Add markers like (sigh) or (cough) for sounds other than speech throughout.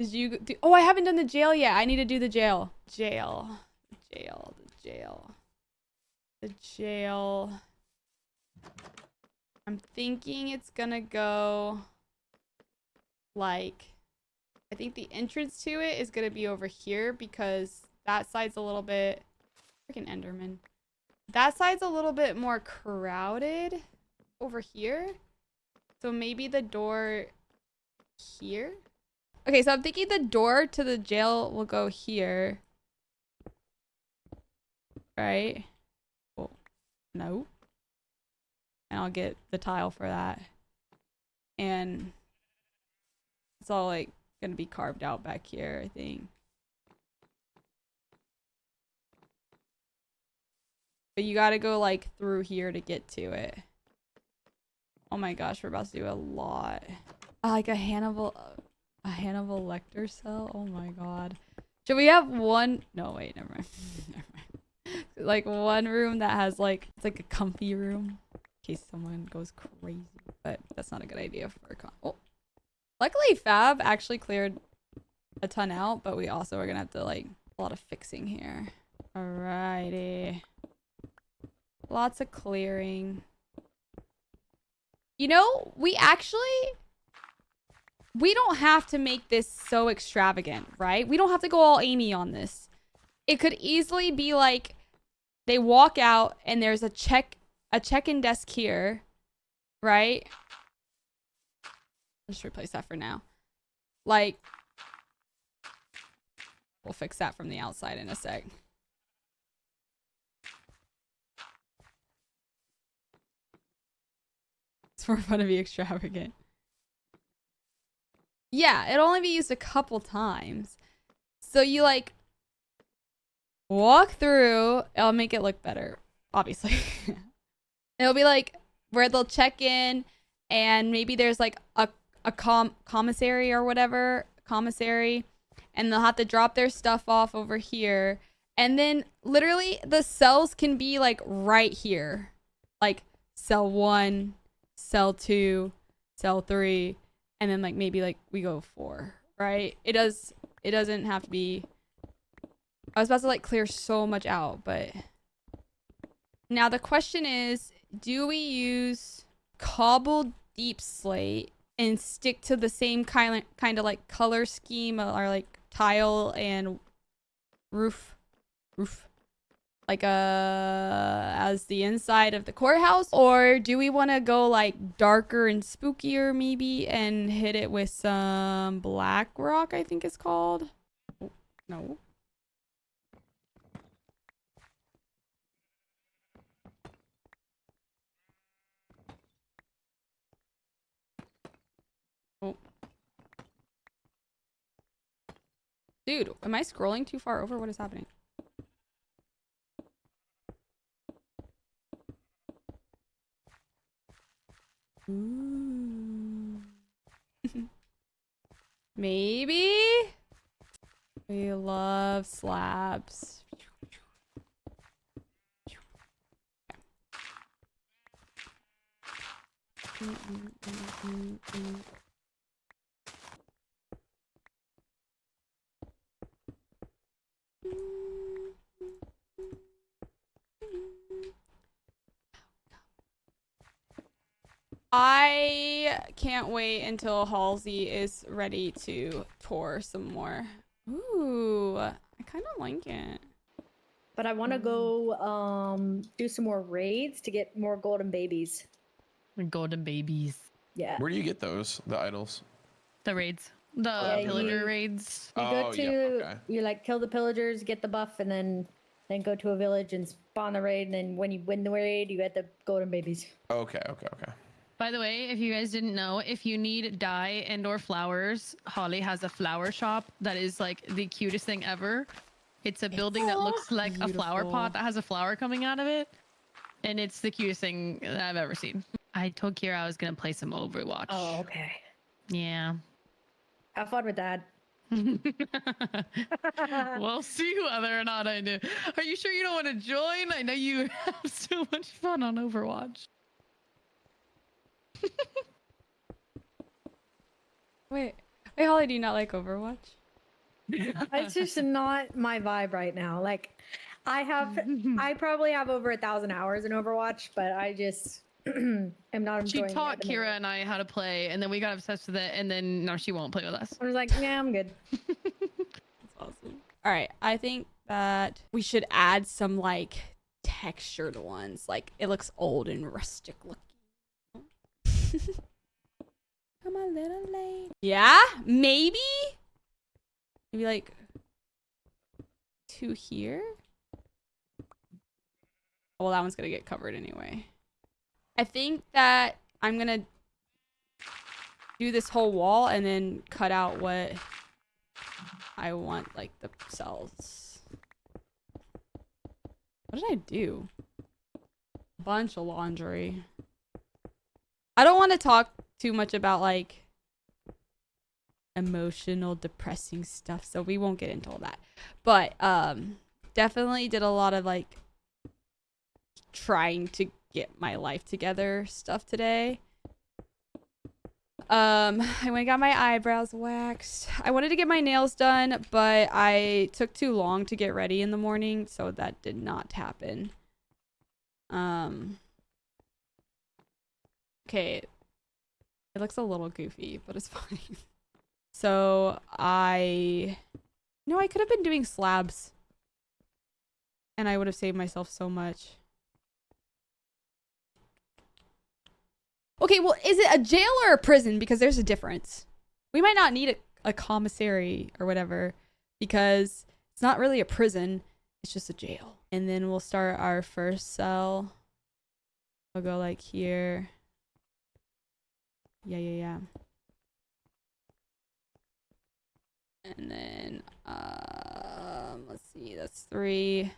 Did you do? Oh, I haven't done the jail yet. I need to do the jail. Jail. Jail. The jail. The jail. I'm thinking it's gonna go like I think the entrance to it is gonna be over here because that side's a little bit freaking Enderman. That side's a little bit more crowded over here. So maybe the door here? Okay, so I'm thinking the door to the jail will go here. Right? Oh, no. And I'll get the tile for that. And it's all like gonna be carved out back here, I think. But you gotta go like through here to get to it. Oh my gosh, we're about to do a lot. Uh, like a Hannibal, a Hannibal Lecter cell. Oh my god. Should we have one? No, wait, never mind. (laughs) never mind. Like one room that has like it's like a comfy room in case someone goes crazy. But that's not a good idea for a con. Oh, luckily Fab actually cleared a ton out, but we also are gonna have to like a lot of fixing here. Alrighty. Lots of clearing. You know, we actually we don't have to make this so extravagant, right? We don't have to go all Amy on this. It could easily be like they walk out and there's a check a check-in desk here, right? Let's replace that for now. Like we'll fix that from the outside in a sec. It's more fun to be extravagant. Yeah, it'll only be used a couple times. So you like walk through, it'll make it look better, obviously. (laughs) it'll be like where they'll check in and maybe there's like a, a com commissary or whatever, commissary, and they'll have to drop their stuff off over here. And then literally the cells can be like right here. Like cell one, cell two, cell three, and then like maybe like we go four, right? It does it doesn't have to be I was about to like clear so much out, but now the question is, do we use cobbled deepslate and stick to the same kind of kind of like color scheme or like tile and roof roof like uh as the inside of the courthouse? Or do we want to go like darker and spookier maybe and hit it with some black rock i think it's called? Oh, no. Oh. Dude am i scrolling too far over? What is happening Maybe? We love slabs. Mm, mm, mm, I can't wait until Halsey is ready to tour some more. Ooh, I kind of like it. But I want to go um do some more raids to get more golden babies. Golden babies. Yeah. Where do you get those? The idols? The raids. The Yeah, pillager you- raids. You go Oh, to yeah, okay. you like kill the pillagers, get the buff, and then then go to a village and spawn the raid. And then when you win the raid, you get the golden babies. Okay, okay, okay. By the way, if you guys didn't know, if you need dye and or flowers, Holly has a flower shop that is like the cutest thing ever. It's a building that looks like a flower pot that has a flower coming out of it. And it's the cutest thing that I've ever seen. I told Kira I was gonna play some Overwatch. Oh, okay. Yeah. Have fun with that. (laughs) we'll see whether or not I do. Are you sure you don't want to join? I know you (laughs) have so much fun on Overwatch. Wait, wait, Hey, Holly, do you not like Overwatch? (laughs) It's just not my vibe right now. Like, I have, I (laughs) probably have over a thousand hours in Overwatch, but I just (clears throat) am not She enjoying it taught Kira and I how to play, and then we got obsessed with it, and then now she won't play with us. I was like, yeah, I'm good. (laughs) That's awesome. All right, I think that we should add some like textured ones. Like it looks old and rustic looking. (laughs) Come a little late. Yeah, maybe. Maybe like two here. Oh, Well, that one's gonna get covered anyway. I think that I'm gonna do this whole wall and then cut out what I want like the cells. What did I do? Bunch of laundry. I don't want to talk too much about like emotional depressing stuff, so we won't get into all that. But um definitely did a lot of like trying to get my life together stuff today. Um, I went and got my eyebrows waxed. I wanted to get my nails done, but I took too long to get ready in the morning, so that did not happen. Um, okay, it looks a little goofy, but it's (laughs) fine. So I, no, I could have been doing slabs, and I would have saved myself so much. Okay, well, is it a jail or a prison? Because there's a difference. We might not need a, a commissary or whatever because it's not really a prison. It's just a jail. And then we'll start our first cell. We'll go like here. Yeah, yeah, yeah. And then, um, let's see, that's three.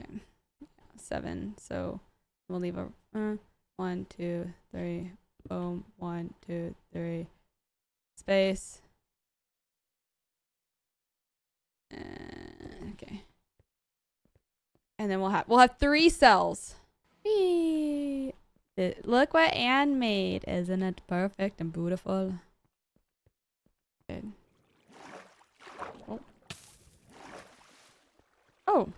Okay. Yeah, seven. So we'll leave a, uh, one, two, three, boom, one, two, three, space. Uh, okay. And then we'll have we'll have three cells. Whee! Look what Anne made. Isn't it perfect and beautiful? Good. Oh. Oh.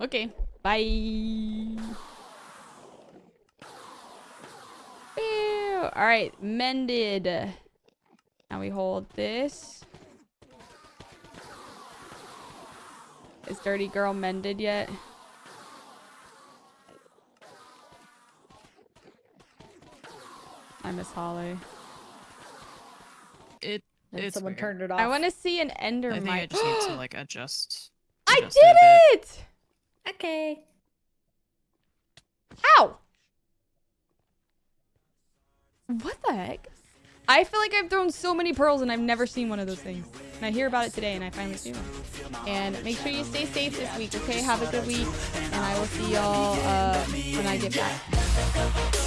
Okay. Bye. All right, mended. Now we hold this. Is Dirty Girl mended yet? I miss Holly. It. And It's someone weird. turned it off. I want to see an ender I think I just need to (gasps) like adjust. I adjust it did it! Okay. Ow! What the heck? I feel like I've thrown so many pearls and I've never seen one of those things. And I hear about it today and I finally see one. And make sure you stay safe this week, okay? Have a good week. And I will see y'all uh, when I get back.